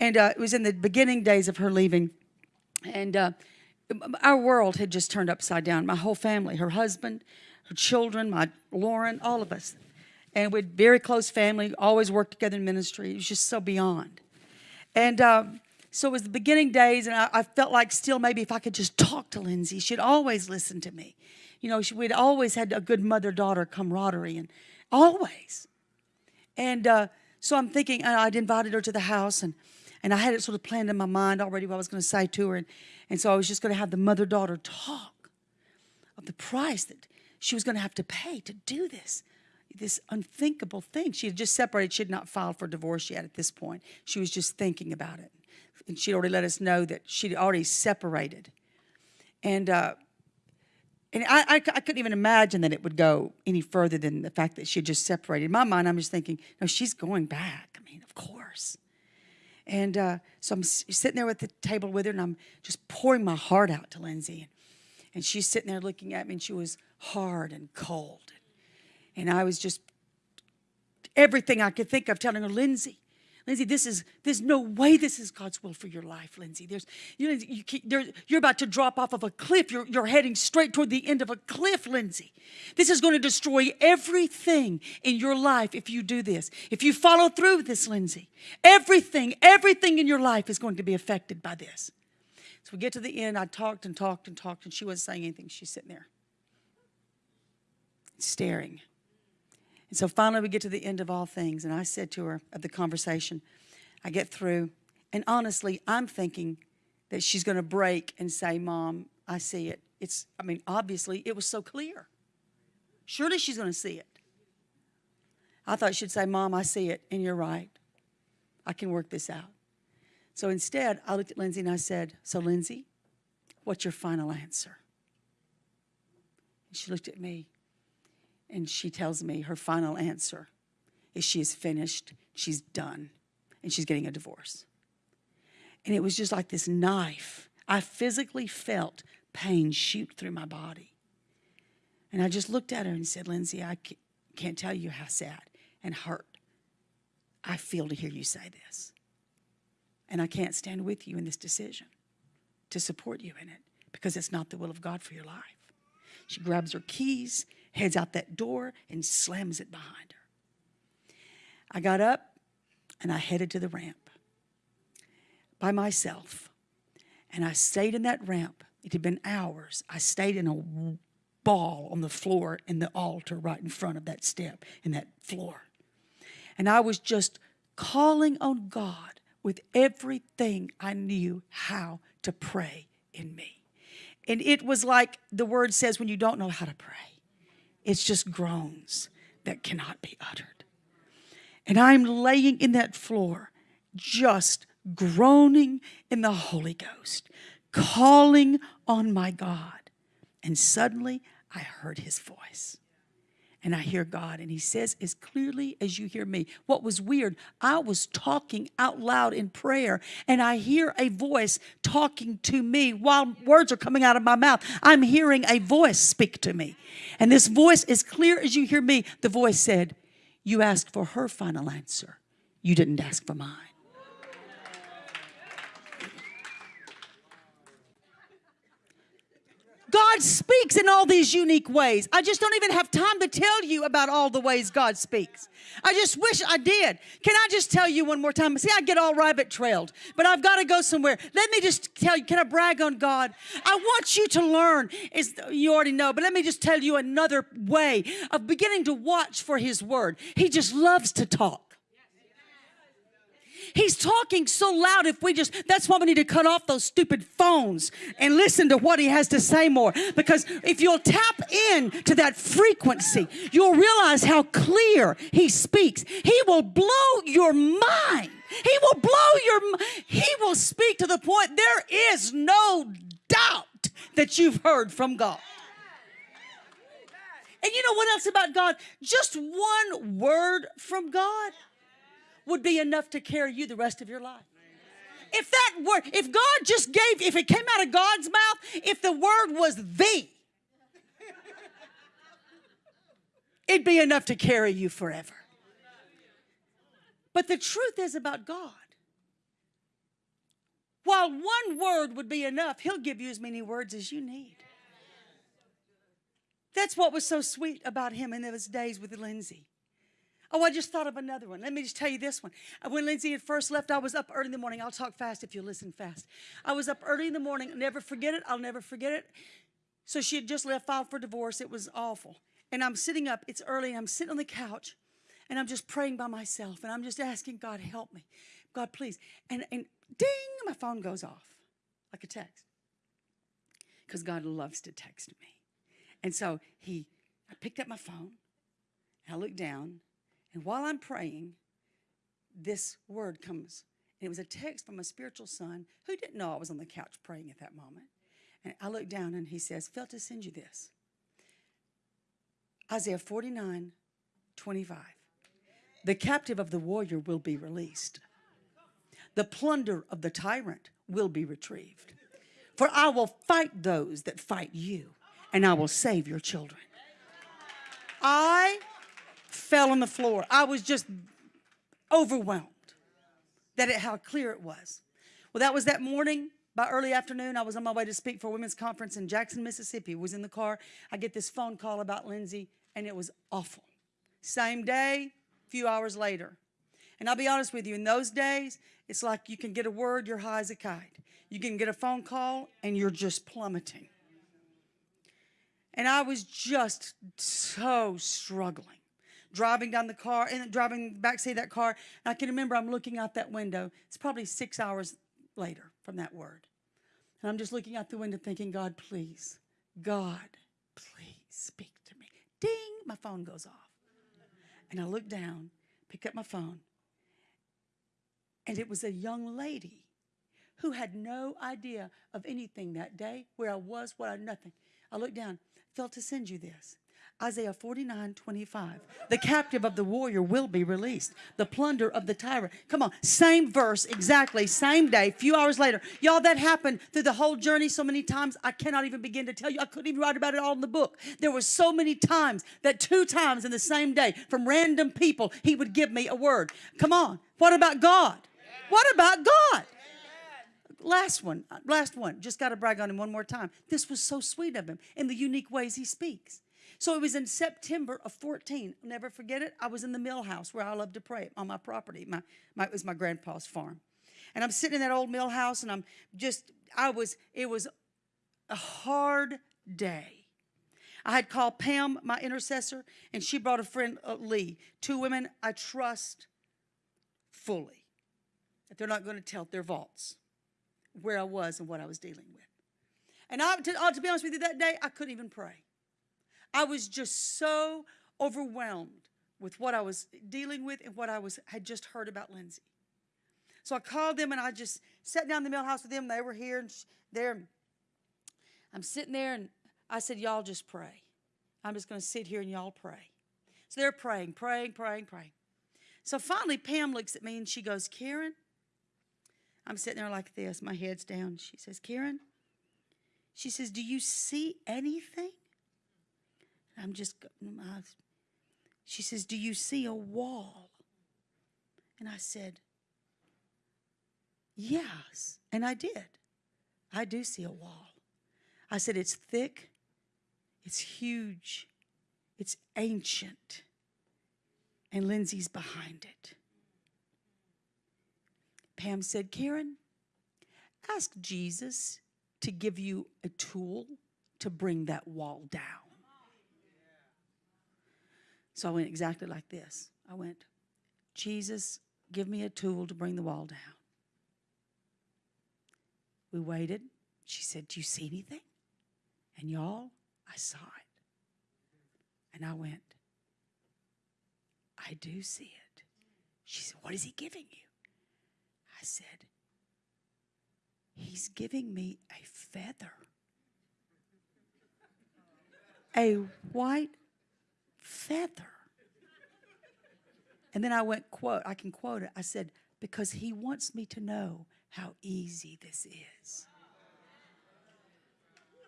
And uh, it was in the beginning days of her leaving. And uh, our world had just turned upside down. My whole family, her husband, her children, my Lauren, all of us. And we'd very close family, always worked together in ministry. It was just so beyond. And um, so it was the beginning days, and I, I, felt like still maybe if I could just talk to Lindsay, she'd always listen to me. You know, she, we'd always had a good mother-daughter camaraderie, and always. And uh, so I'm thinking, I'd invited her to the house, and and I had it sort of planned in my mind already what I was going to say to her. And, and so I was just going to have the mother daughter talk of the price that she was going to have to pay to do this, this unthinkable thing. She had just separated. She had not filed for divorce yet at this point. She was just thinking about it. And she'd already let us know that she'd already separated. And, uh, and I, I, I, couldn't even imagine that it would go any further than the fact that she had just separated. In my mind, I'm just thinking, no, she's going back. I mean, of course. And uh, so I'm sitting there at the table with her, and I'm just pouring my heart out to Lindsay. And she's sitting there looking at me, and she was hard and cold. And I was just everything I could think of telling her, Lindsay, Lindsay, this is, there's no way this is God's will for your life, Lindsay. There's, you, you, there, you're about to drop off of a cliff. You're, you're heading straight toward the end of a cliff, Lindsay. This is going to destroy everything in your life if you do this. If you follow through with this, Lindsay, everything, everything in your life is going to be affected by this. So we get to the end. I talked and talked and talked, and she wasn't saying anything. She's sitting there staring. And so finally, we get to the end of all things. And I said to her of the conversation, I get through. And honestly, I'm thinking that she's going to break and say, Mom, I see it. It's, I mean, obviously, it was so clear. Surely she's going to see it. I thought she'd say, Mom, I see it, and you're right. I can work this out. So instead, I looked at Lindsay and I said, So, Lindsay, what's your final answer? And she looked at me and she tells me her final answer is she is finished, she's done, and she's getting a divorce. And it was just like this knife. I physically felt pain shoot through my body. And I just looked at her and said, Lindsay, I can't tell you how sad and hurt I feel to hear you say this. And I can't stand with you in this decision to support you in it because it's not the will of God for your life. She grabs her keys heads out that door and slams it behind her. I got up and I headed to the ramp by myself. And I stayed in that ramp. It had been hours. I stayed in a ball on the floor in the altar right in front of that step in that floor. And I was just calling on God with everything I knew how to pray in me. And it was like the word says when you don't know how to pray. It's just groans that cannot be uttered. And I'm laying in that floor, just groaning in the Holy Ghost, calling on my God. And suddenly I heard his voice and I hear God, and He says as clearly as you hear me. What was weird, I was talking out loud in prayer, and I hear a voice talking to me while words are coming out of my mouth. I'm hearing a voice speak to me. And this voice, as clear as you hear me, the voice said, You asked for her final answer, you didn't ask for mine. God speaks in all these unique ways. I just don't even have time to tell you about all the ways God speaks. I just wish I did. Can I just tell you one more time? See, I get all rabbit trailed, but I've got to go somewhere. Let me just tell you, can I brag on God? I want you to learn, is you already know, but let me just tell you another way of beginning to watch for His word. He just loves to talk. He's talking so loud if we just, that's why we need to cut off those stupid phones and listen to what he has to say more. Because if you'll tap in to that frequency, you'll realize how clear he speaks. He will blow your mind. He will blow your, he will speak to the point there is no doubt that you've heard from God. And you know what else about God? Just one word from God would be enough to carry you the rest of your life. If that word, if God just gave, if it came out of God's mouth, if the word was the, it'd be enough to carry you forever. But the truth is about God. while one word would be enough, He'll give you as many words as you need. That's what was so sweet about him in those days with Lindsay. Oh, I just thought of another one. Let me just tell you this one. Uh, When Lindsay had first left, I was up early in the morning. I'll talk fast if you listen fast. I was up early in the morning. Never forget it. I'll never forget it. So she had just left, filed for divorce. It was awful. And I'm sitting up. It's early. And I'm sitting on the couch, and I'm just praying by myself, and I'm just asking God, help me, God, please. And and ding, my phone goes off, like a text, because God loves to text me. And so he, I picked up my phone, I looked down, and while I'm praying, this word comes. And it was a text from a spiritual son who didn't know I was on the couch praying at that moment. And I looked down and he says, Felt to send you this. Isaiah 49, 25. The captive of the warrior will be released. The plunder of the tyrant will be retrieved. For I will fight those that fight you, and I will save your children. I fell on the floor. I was just overwhelmed that it, how clear it was. Well, that was that morning. By early afternoon, I was on my way to speak for a women's conference in Jackson, Mississippi. Was in the car. I get this phone call about Lindsay, and it was awful. Same day, few hours later. And I'll be honest with you, in those days, it's like you can get a word, you're high as a kite. You can get a phone call, and you're just plummeting. And I was just so struggling. Driving down the car and driving back seat of that car. And I can remember I'm looking out that window. It's probably six hours later from that word. And I'm just looking out the window thinking, God, please, God, please speak to me. Ding, my phone goes off. And I look down, pick up my phone, and it was a young lady who had no idea of anything that day, where I was, what I nothing. I looked down, felt to send you this. Isaiah 49, 25. The captive of the warrior will be released. The plunder of the tyrant. Come on, same verse, exactly, same day, few hours later. Y'all, that happened through the whole journey so many times, I cannot even begin to tell you. I couldn't even write about it all in the book. There were so many times that two times in the same day, from random people, he would give me a word. Come on, what about God? What about God? Last one, last one. Just got to brag on him one more time. This was so sweet of him in the unique ways he speaks. So it was in September of 14. I'll never forget it. I was in the mill house where I love to pray on my property. My, my, it was my grandpa's farm. And I'm sitting in that old mill house and I'm just, I was, it was a hard day. I had called Pam, my intercessor, and she brought a friend, uh, Lee. Two women I trust fully. That they're not going to tell their vaults where I was and what I was dealing with. And I, to, uh, to be honest with you, that day I couldn't even pray. I was just so overwhelmed with what I was dealing with and what I was had just heard about Lindsay. So I called them and I just sat down in the mill house with them. They were here and there. I'm sitting there and I said, Y'all just pray. I'm just going to sit here and y'all pray. So they're praying, praying, praying, praying. So finally, Pam looks at me and she goes, Karen, I'm sitting there like this, my head's down. She says, Karen, she says, Do you see anything? I'm just, mm, I, she says, Do you see a wall? And I said, Yes. And I did. I do see a wall. I said, It's thick, it's huge, it's ancient, and Lindsay's behind it. Pam said, Karen, ask Jesus to give you a tool to bring that wall down. So I went exactly like this. I went, Jesus, give me a tool to bring the wall down. We waited. She said, Do you see anything? And y'all, I saw it. And I went, I do see it. She said, What is he giving you? I said, He's giving me a feather. A white feather. And then I went, quote, I can quote it. I said, because he wants me to know how easy this is.